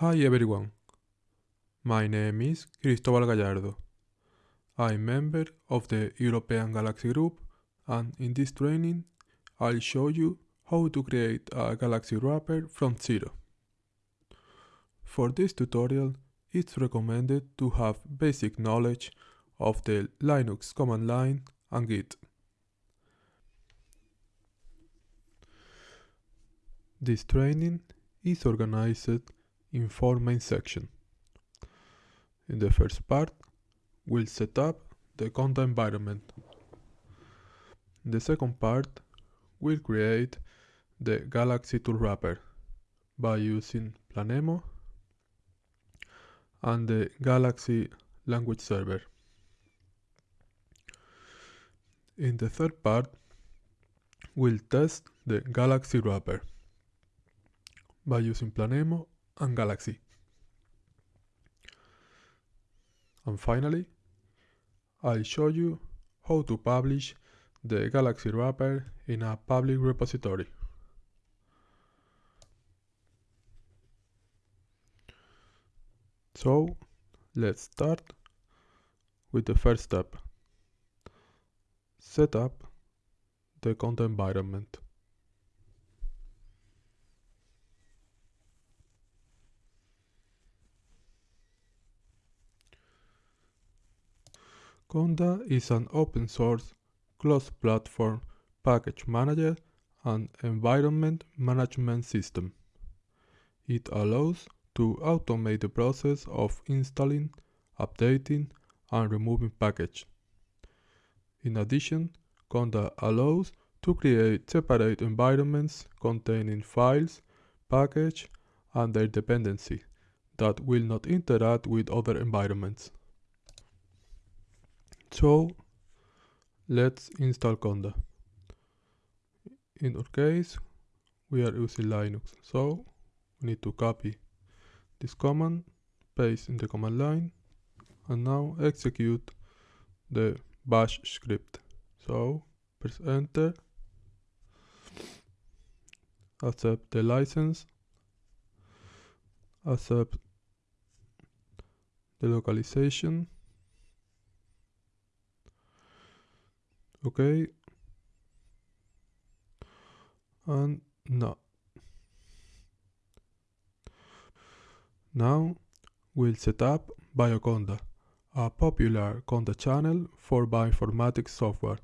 Hi everyone. My name is Cristobal Gallardo. I'm member of the European Galaxy Group and in this training I'll show you how to create a Galaxy wrapper from zero. For this tutorial it's recommended to have basic knowledge of the Linux command line and Git. This training is organized in four main sections. In the first part, we'll set up the Conda environment. In the second part, we'll create the Galaxy tool wrapper by using Planemo and the Galaxy language server. In the third part, we'll test the Galaxy wrapper by using Planemo and Galaxy. And finally, I'll show you how to publish the Galaxy wrapper in a public repository. So, let's start with the first step. Set up the Conda environment. Conda is an open source cross-platform package manager and environment management system. It allows to automate the process of installing, updating and removing packages. In addition, Conda allows to create separate environments containing files, package and their dependency that will not interact with other environments. So let's install Conda. In our case, we are using Linux, so we need to copy this command, paste in the command line, and now execute the bash script. So press enter, accept the license, accept the localization, okay and no now we'll set up BioConda, a popular Conda channel for bioinformatics software,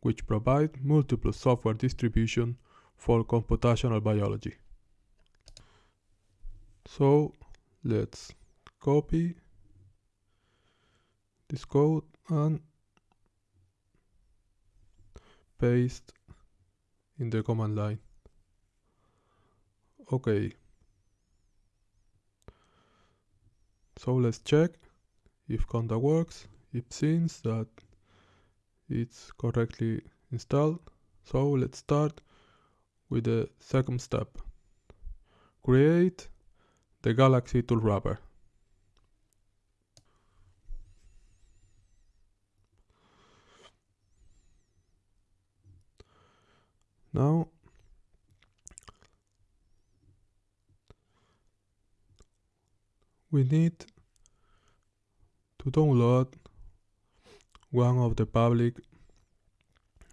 which provides multiple software distribution for computational biology. So let's copy this code and paste in the command line. Okay. So let's check if Conda works. It seems that it's correctly installed. So let's start with the second step. Create the Galaxy tool wrapper. Now we need to download one of the public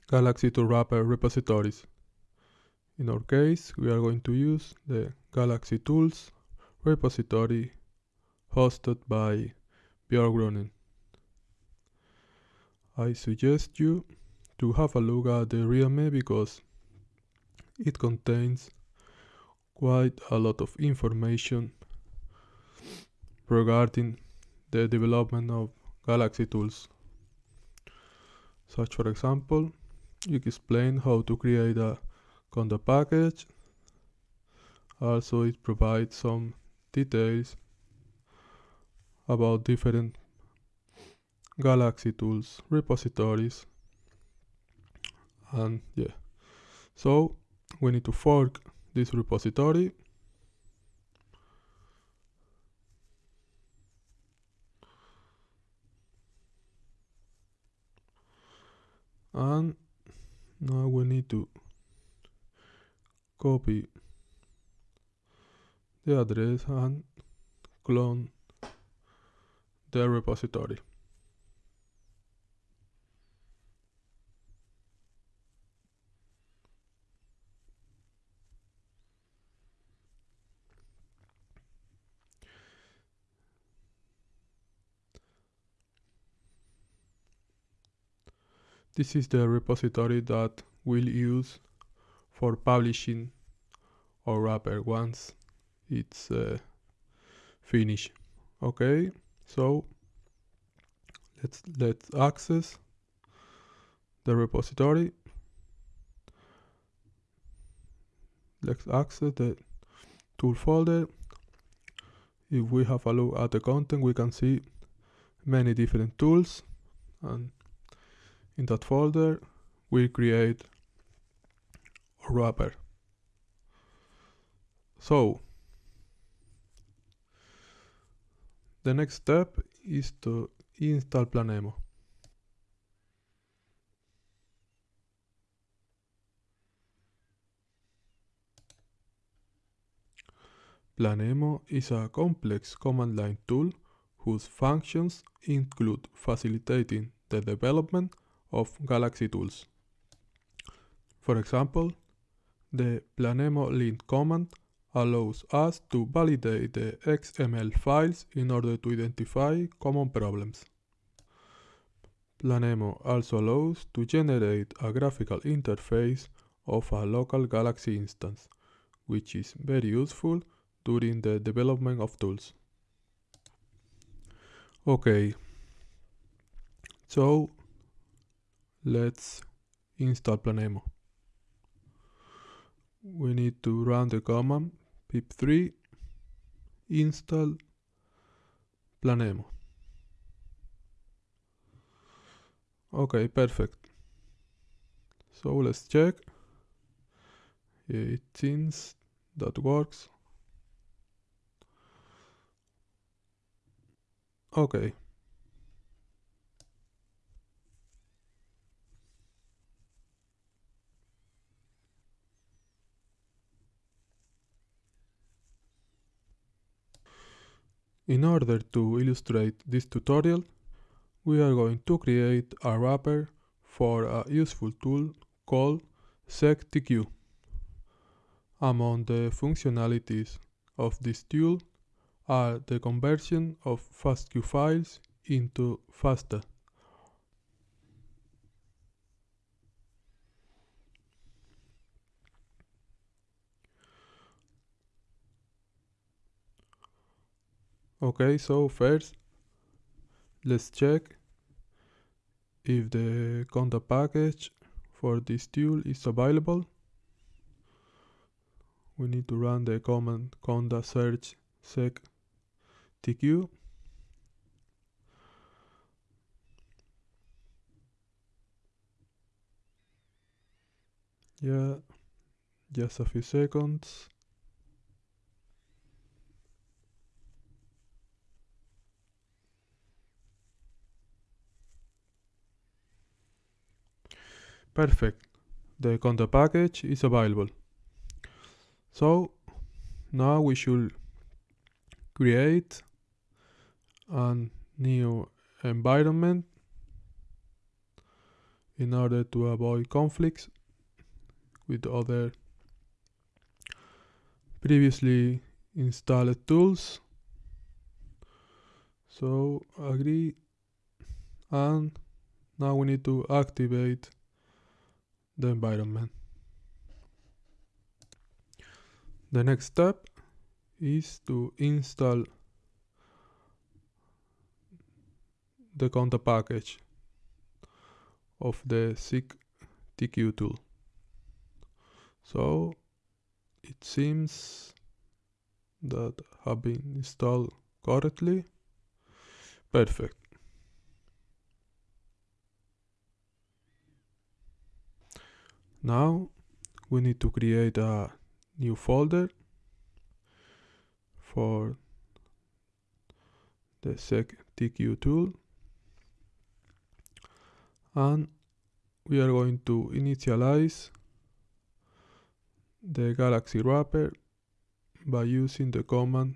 Galaxy tool wrapper repositories. In our case, we are going to use the Galaxy Tools repository hosted by Björn Grüning. I suggest you to have a look at the README because it contains quite a lot of information regarding the development of Galaxy tools. Such for example, you explain how to create a Conda package. Also it provides some details about different Galaxy tools repositories and yeah so we need to fork this repository and now we need to copy the address and clone the repository. This is the repository that we'll use for publishing our wrapper once it's uh, finished. Okay, so let's let's access the repository. Let's access the tool folder. If we have a look at the content, we can see many different tools and in that folder we create a wrapper. So the next step is to install Planemo. Planemo is a complex command line tool whose functions include facilitating the development of Galaxy tools. For example, the planemo lint command allows us to validate the XML files in order to identify common problems. Planemo also allows to generate a graphical interface of a local Galaxy instance, which is very useful during the development of tools. Okay, so let's install Planemo. We need to run the command pip3 install Planemo. Okay, perfect. So let's check. It seems that works. Okay. In order to illustrate this tutorial, we are going to create a wrapper for a useful tool called seqtk. Among the functionalities of this tool are the conversion of FASTQ files into FASTA. Okay, so first let's check if the conda package for this tool is available. We need to run the command conda search sec tq. Yeah, just a few seconds. Perfect. The conda package is available. So now we should create a new environment in order to avoid conflicts with other previously installed tools. So agree and now we need to activate the environment. The next step is to install the conda package of the seqtk tool. So it seems that have been installed correctly. Perfect. Now we need to create a new folder for the seqtk tool and we are going to initialize the Galaxy wrapper by using the command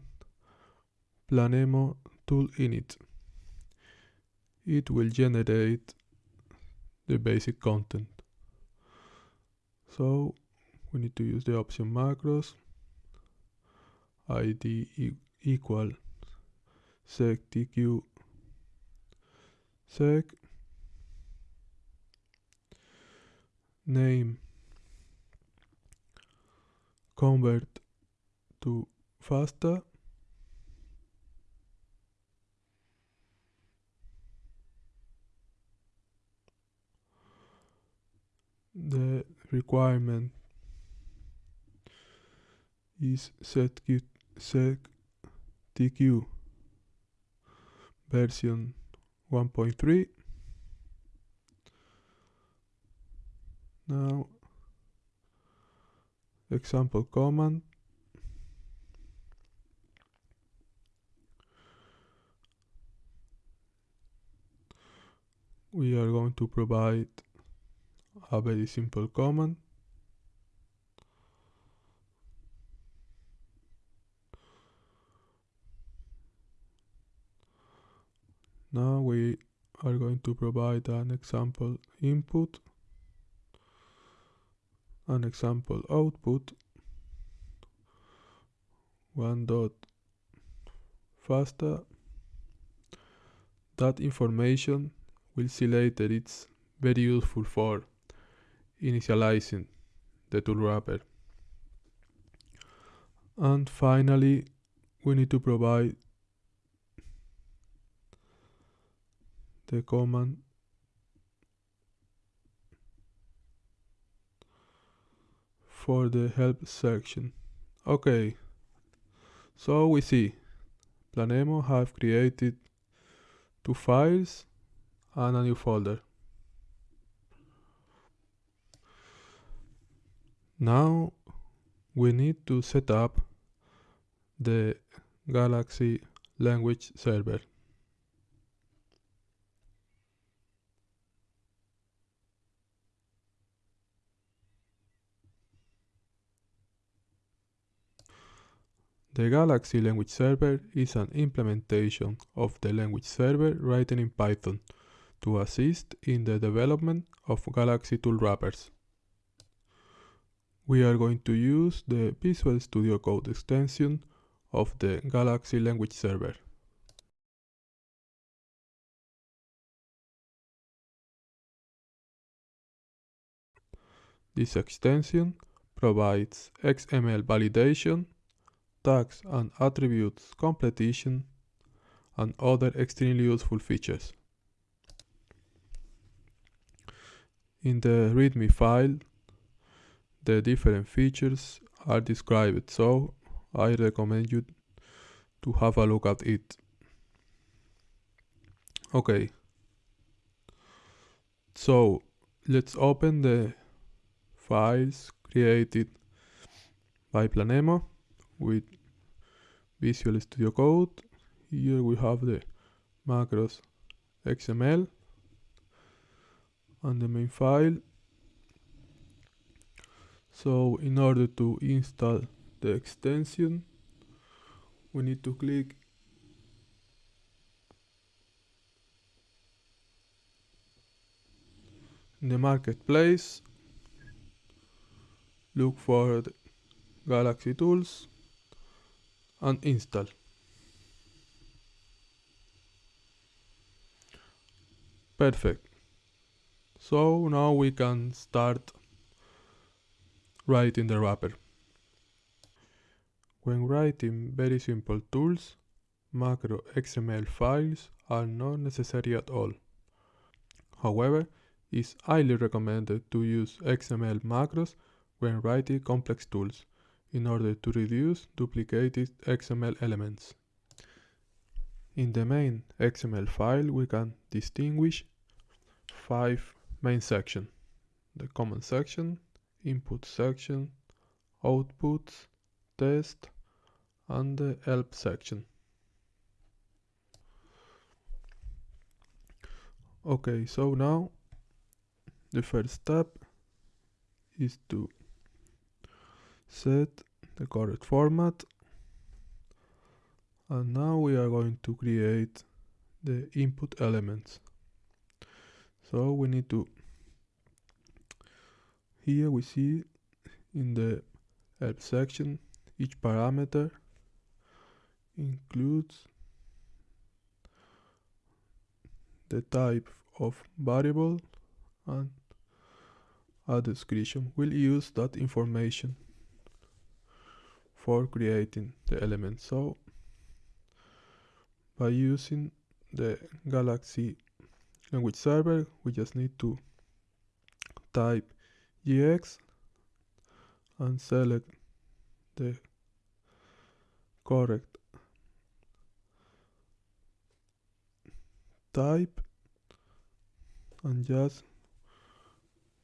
Planemo tool init. It will generate the basic content. So we need to use the option macros. Id e equal sec tq sec. Name. Convert to FASTA the requirement is set sec tq version 1.3 now example command. We are going to provide a very simple command now we are going to provide an example input an example output. One dot fasta that information we'll see later it's very useful for initializing the tool wrapper and finally we need to provide the command for the help section. Okay, so we see Planemo have created two files and a new folder. Now we need to set up the Galaxy language server. The Galaxy Language Server is an implementation of the language server written in Python to assist in the development of Galaxy tool wrappers. We are going to use the Visual Studio Code extension of the Galaxy Language Server. This extension provides XML validation tags and attributes completion, and other extremely useful features. In the README file, the different features are described, so I recommend you to have a look at it. Okay, so let's open the files created by Planemo with Visual Studio Code. Here we have the macros XML and the main file. So in order to install the extension, we need to click in the marketplace, look for Galaxy Tools, and install. Perfect. So now we can start writing the wrapper. When writing very simple tools, macro XML files are not necessary at all. However, it's highly recommended to use XML macros when writing complex tools in order to reduce duplicated XML elements. In the main XML file we can distinguish five main sections. The command section, input section, outputs, test, and the help section. Okay, so now the first step is to set the correct format and now we are going to create the input elements so we need to here we see in the help section each parameter includes the type of variable and a description. We'll use that information for creating the element. So by using the Galaxy language server, we just need to type gx and select the correct type and just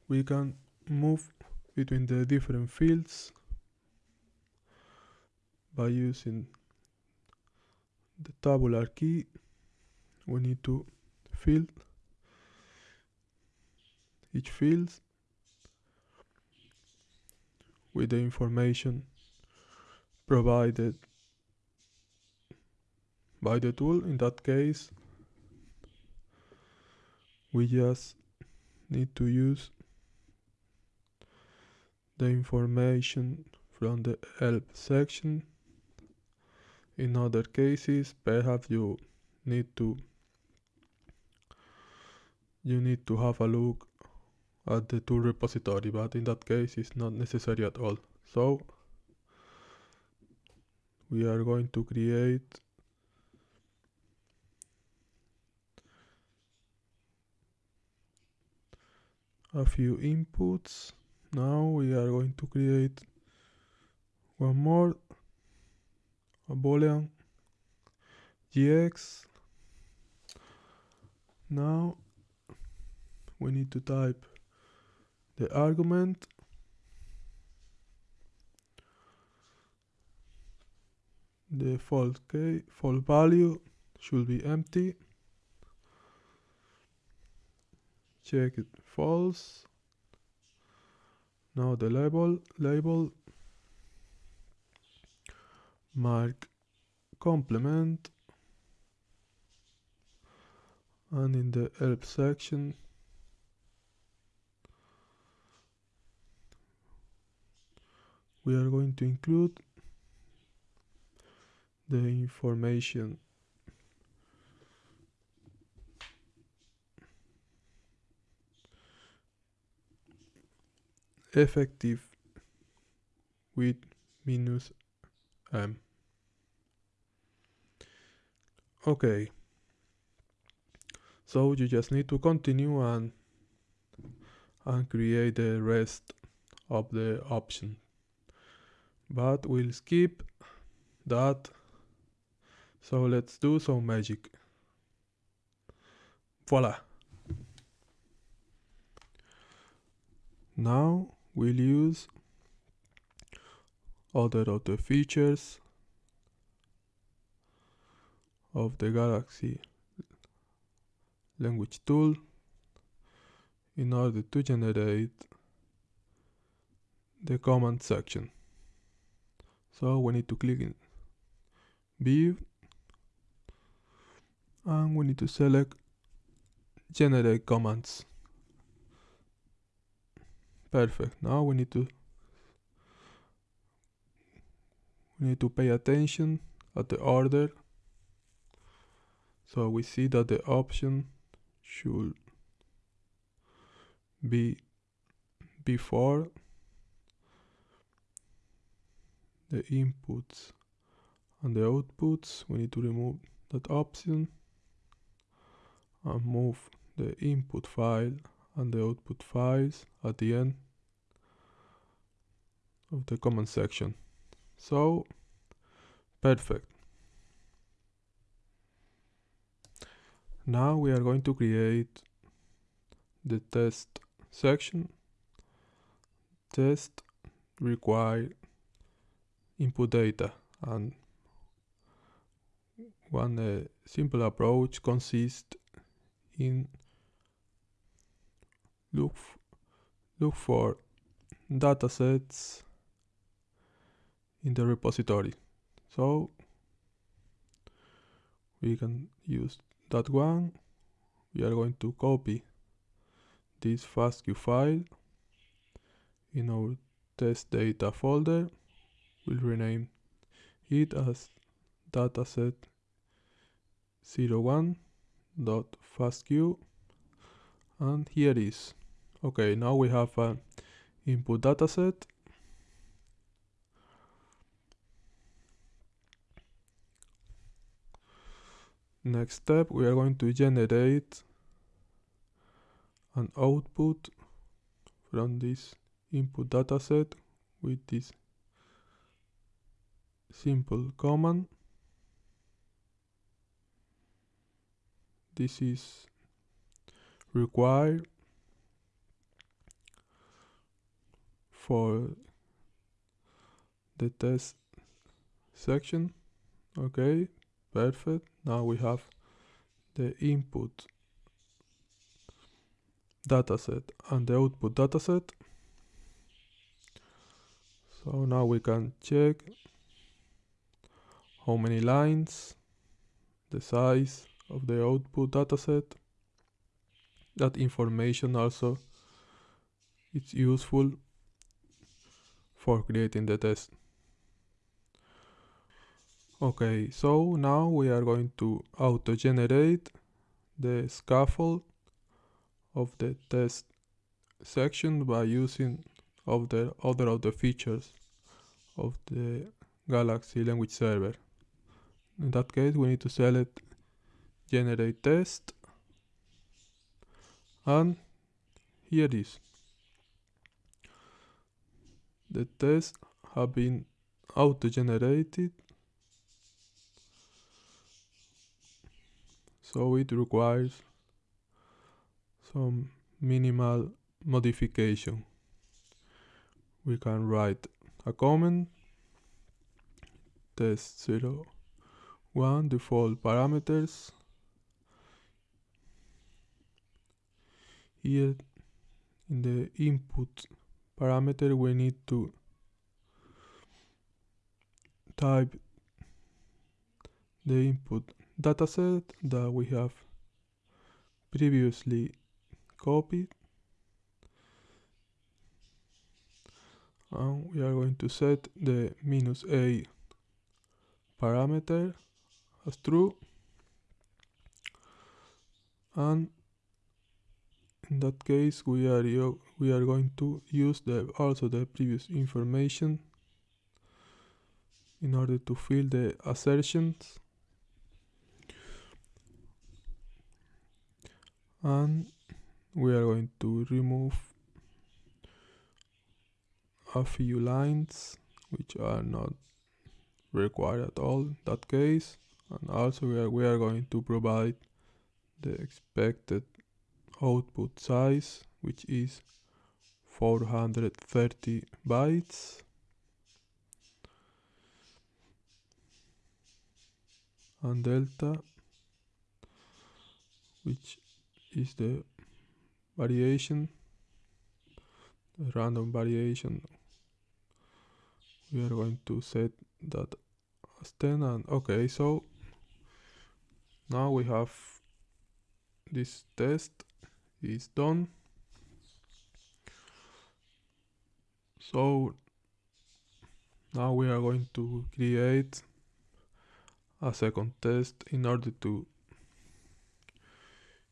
we can move between the different fields by using the tabular key. We need to fill each field with the information provided by the tool. In that case we just need to use the information from the help section. In other cases perhaps you need to you need to have a look at the tool repository but in that case it's not necessary at all. So we are going to create a few inputs. Now we are going to create one more a boolean gx now we need to type the argument the fault key false value should be empty. Check it false. Now the label label mark complement. And in the help section we are going to include the information. Effective with minus m. Okay. So you just need to continue and and create the rest of the option but we'll skip that. So let's do some magic. Voila. Now we'll use other of the features of the Galaxy language tool in order to generate the command section. So we need to click in view and we need to select generate commands. Perfect. Now we need to we need to pay attention at the order so we see that the option should be before the inputs and the outputs we need to remove that option and move the input file and the output files at the end of the command section. So perfect. Now we are going to create the test section. Test require input data and one uh, simple approach consists in look look for datasets in the repository. So we can use that one. We are going to copy this FASTQ file in our test data folder we'll rename. It as dataset 01.fastq and here it is. okay now we have an input dataset. Next step we are going to generate an output from this input dataset with this simple command. This is required for the test section. Okay perfect. Now we have the input dataset and the output dataset. So now we can check how many lines the size of the output dataset. That information also is useful for creating the test. Okay so now we are going to auto generate the scaffold of the test section by using of the other of the features of the Galaxy language server in that case we need to select generate test and here is. The tests have been auto generated so it requires some minimal modification. We can write a comment test 0 1 default parameters. Here in the input parameter we need to type the input dataset that we have previously copied. And we are going to set the minus a parameter as true. And in that case we are we are going to use the also the previous information in order to fill the assertions. And we are going to remove a few lines which are not required at all in that case and also we are, we are going to provide the expected output size which is 430 bytes. And delta which is the variation the random variation. We are going to set that as 10 and okay so now we have this test is done. So now we are going to create a second test in order to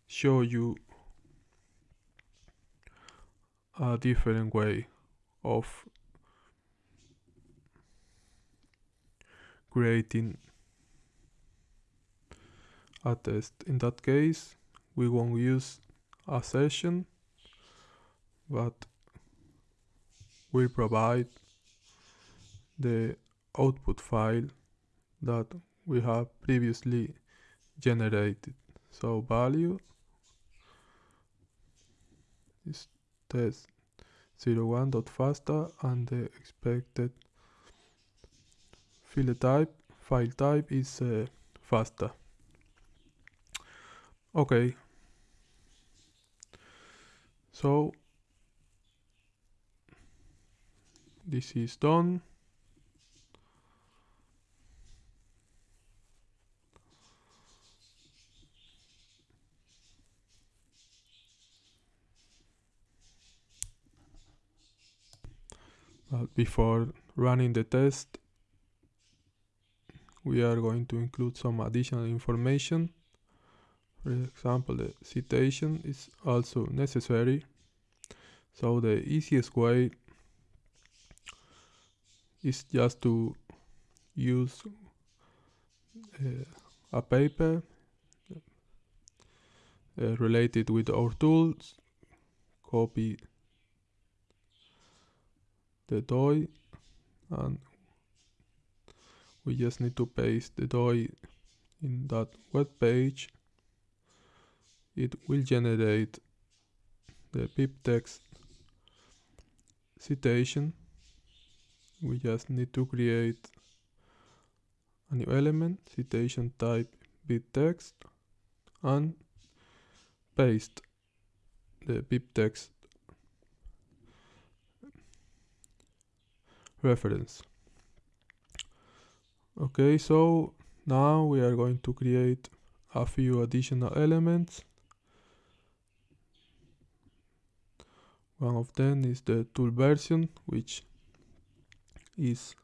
show you a different way of creating a test. In that case we won't use a session but we provide the output file that we have previously generated. So value is test 01.fasta and the expected file type file type is uh, fasta Okay. So this is done. But before running the test, we are going to include some additional information for example the citation is also necessary. So the easiest way is just to use uh, a paper uh, related with our tools copy the DOI and we just need to paste the DOI in that web page it will generate the BibTeX citation. We just need to create a new element citation type BibTeX and paste the BibTeX reference. Okay so now we are going to create a few additional elements one of them is the tool version which is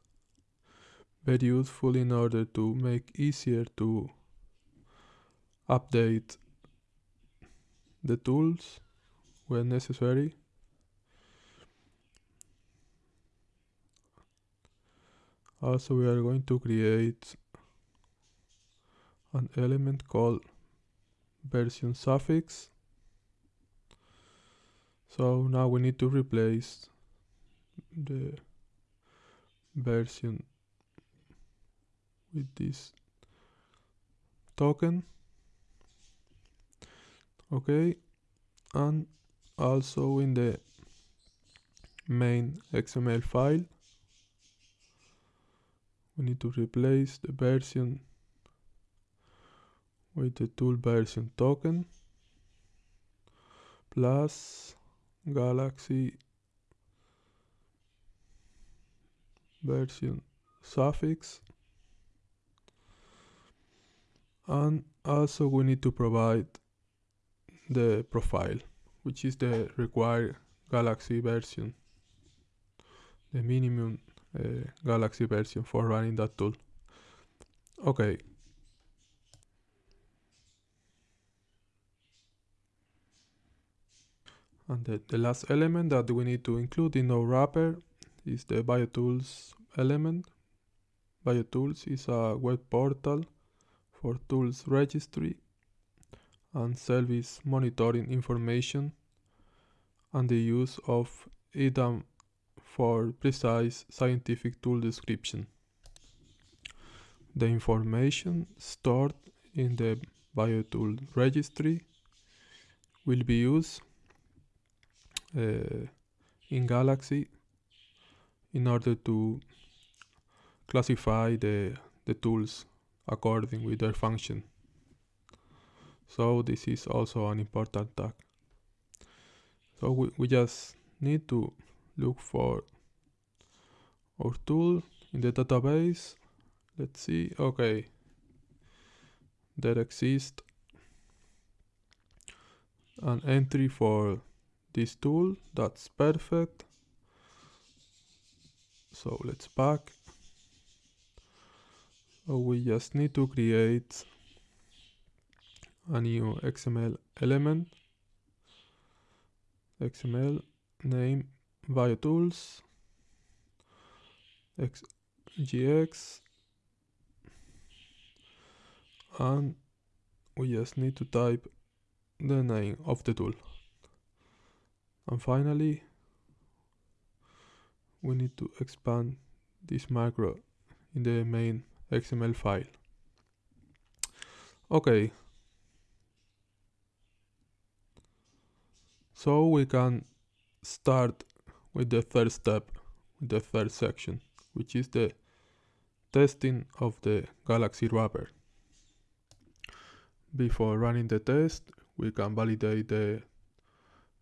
very useful in order to make easier to update the tools when necessary. Also we are going to create an element called version suffix so now we need to replace the version with this token. Okay and also in the main XML file we need to replace the version with the tool version token plus galaxy version. Suffix. And also we need to provide the profile which is the required galaxy version. The minimum uh, galaxy version for running that tool. Okay and the, the last element that we need to include in our wrapper is the biotools element biotools is a web portal for tools registry and service monitoring information and the use of EDAM for precise scientific tool description. The information stored in the biotool registry will be used uh, in Galaxy in order to classify the, the tools according with their function. So this is also an important tag. So we, we just need to look for our tool in the database. Let's see, okay. There exists an entry for this tool, that's perfect. So let's back. We just need to create a new XML element XML name biotools xgx and we just need to type the name of the tool and finally we need to expand this macro in the main XML file okay So we can start with the third step, the third section, which is the testing of the Galaxy wrapper. Before running the test, we can validate the,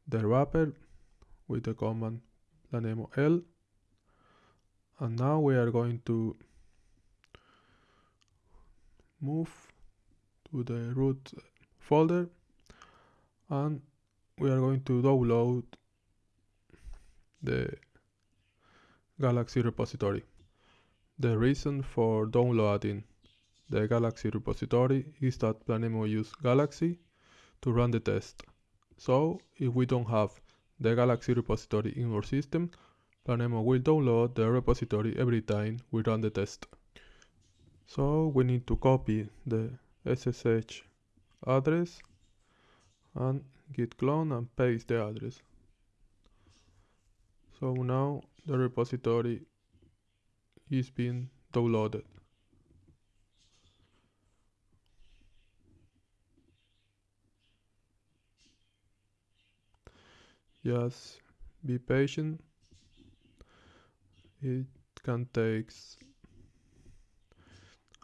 the wrapper with the command planemo L. And now we are going to move to the root folder and we are going to download the Galaxy repository. The reason for downloading the Galaxy repository is that Planemo uses Galaxy to run the test. So if we don't have the Galaxy repository in our system, Planemo will download the repository every time we run the test. So we need to copy the SSH address and git clone and paste the address. So now the repository is being downloaded. Just be patient. It can take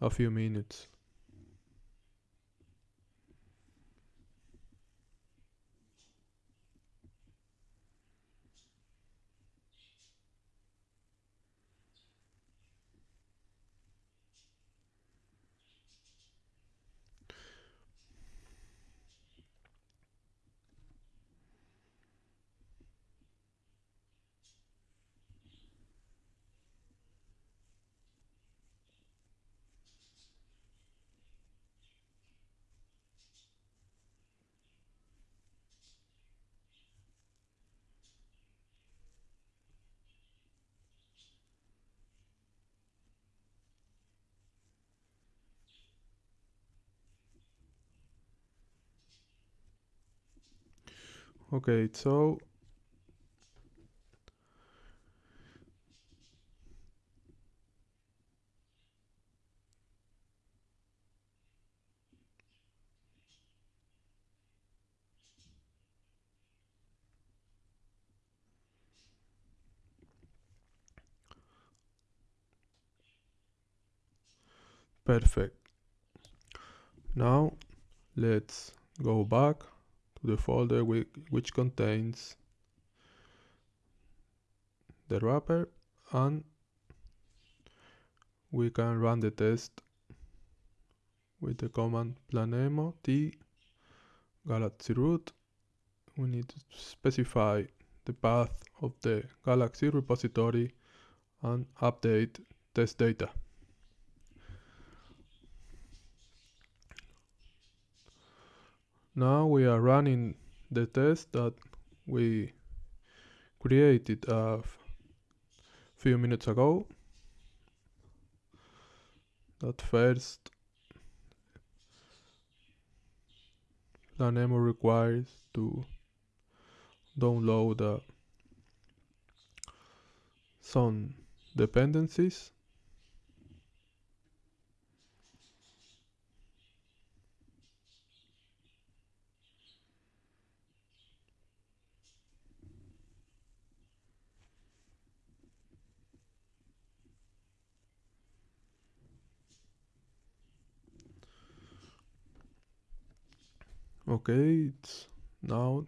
a few minutes. Okay, so perfect. Now let's go back the folder which contains the wrapper and we can run the test with the command planemo t galaxy root. We need to specify the path of the galaxy repository and update test data Now we are running the test that we created a few minutes ago. That first Planemo requires to download uh, some dependencies okay it's now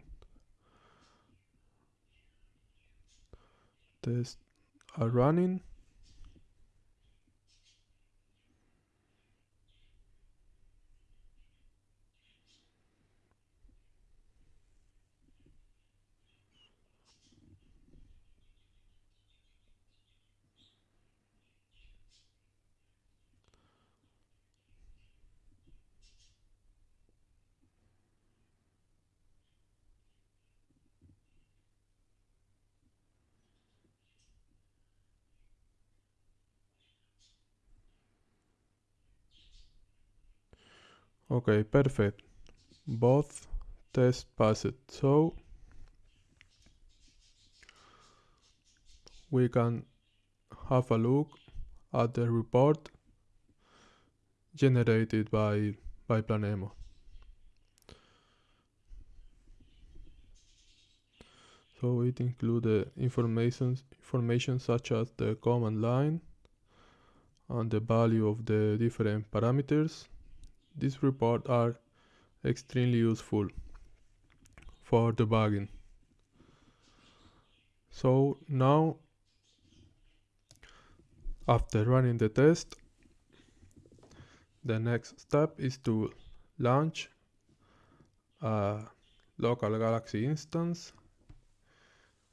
tests are running Okay, perfect. Both tests passed. So we can have a look at the report generated by, by Planemo. So it includes information, information such as the command line and the value of the different parameters these reports are extremely useful for debugging. So now after running the test the next step is to launch a local galaxy instance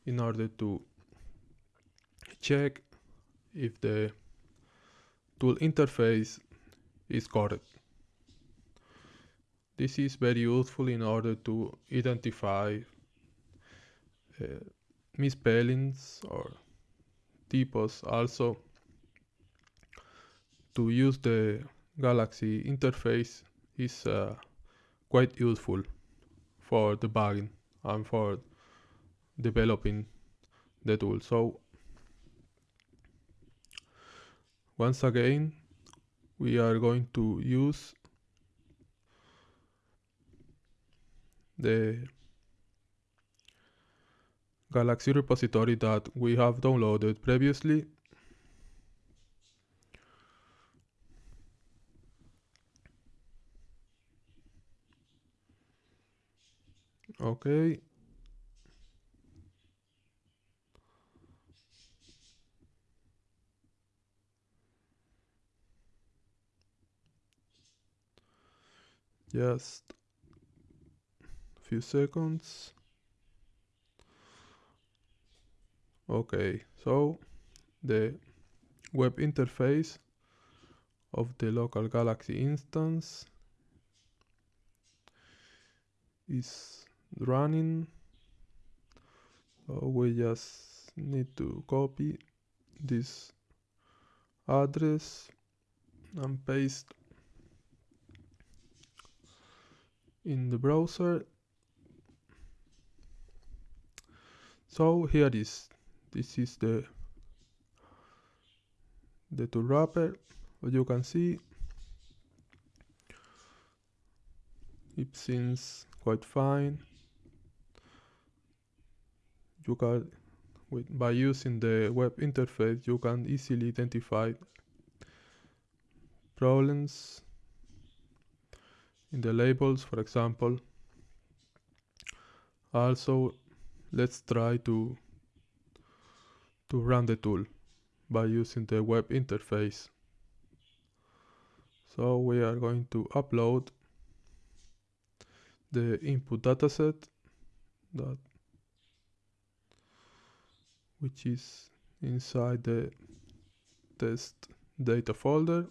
in order to check if the tool interface is correct. This is very useful in order to identify uh, misspellings or typos also to use the Galaxy interface is uh, quite useful for debugging and for developing the tool. So once again, we are going to use the Galaxy repository that we have downloaded previously. Okay. Just few seconds. Okay, so the web interface of the local Galaxy instance is running. So we just need to copy this address and paste in the browser. So here is. This is the the tool wrapper as you can see. It seems quite fine. You can with by using the web interface you can easily identify problems in the labels for example. Also let's try to to run the tool by using the web interface. So we are going to upload the input dataset that which is inside the test data folder.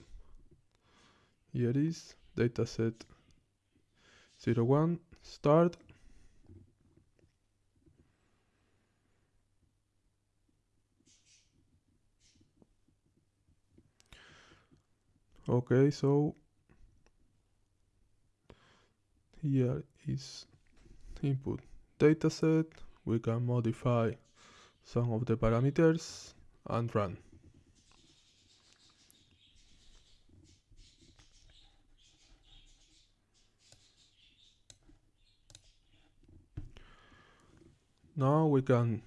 Here is dataset 01 start okay so here is input dataset. We can modify some of the parameters and run. Now we can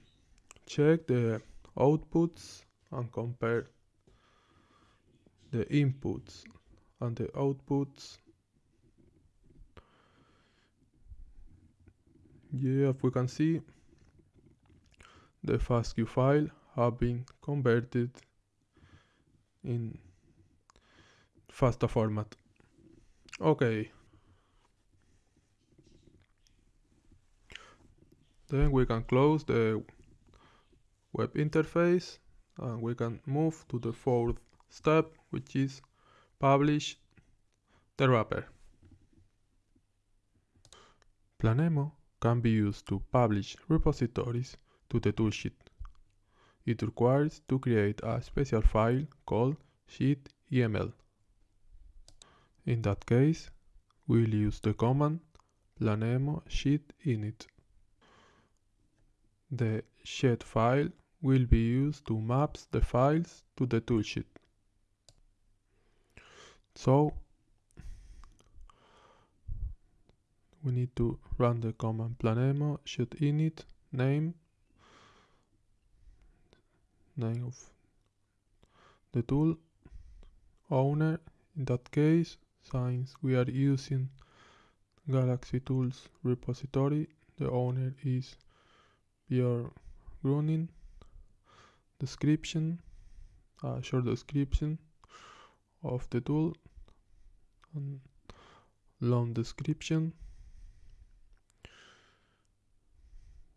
check the outputs and compare the inputs and the outputs. Yeah we can see the FASTQ file have been converted in FASTA format. Okay. Then we can close the web interface and we can move to the fourth step which is publish the wrapper. Planemo can be used to publish repositories to the Tool Shed. It requires to create a special file called shed.yml. In that case, we'll use the command planemo shed init. The shed file will be used to map the files to the Tool Shed. So we need to run the command. Planemo shed init name name of the tool owner. In that case since we are using galaxy tools repository the owner is Björn Grüning description a short description of the tool long description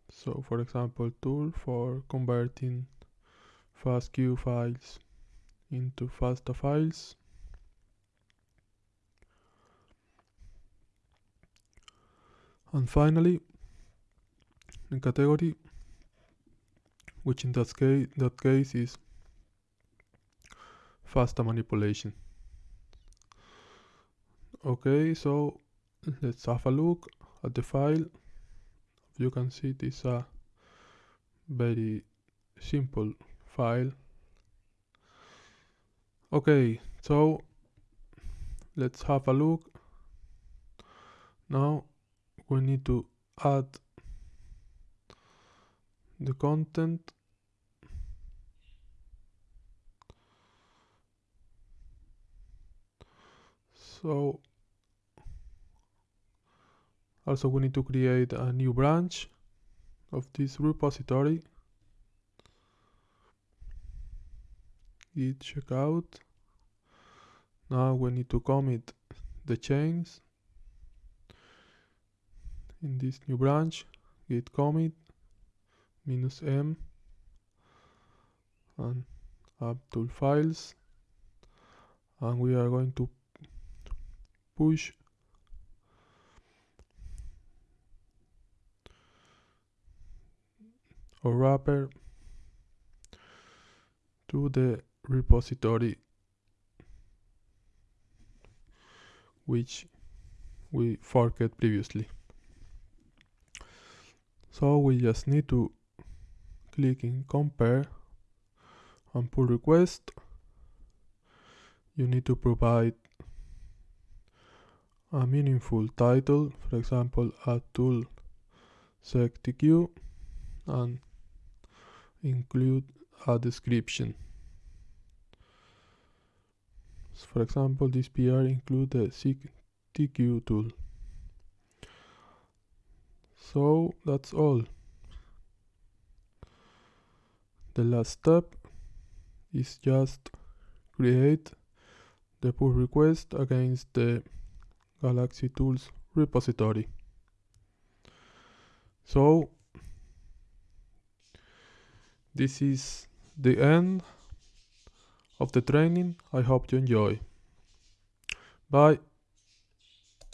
so for example tool for converting FASTQ files into FASTA files. And finally, the category, which in that case, that case is FASTA manipulation. Okay, so let's have a look at the file. You can see it is a very simple file. Okay, so let's have a look. Now we need to add the content so also we need to create a new branch of this repository. Git checkout. Now we need to commit the chains in this new branch. Git commit minus m and app tool files. And we are going to push or wrapper to the repository which we forked previously. So we just need to click in compare and pull request. You need to provide a meaningful title for example a tool seqtk and include a description. So for example this PR include the TQ tool. So that's all. The last step is just create the pull request against the Galaxy Tools repository. So this is the end of the training. I hope you enjoy. Bye.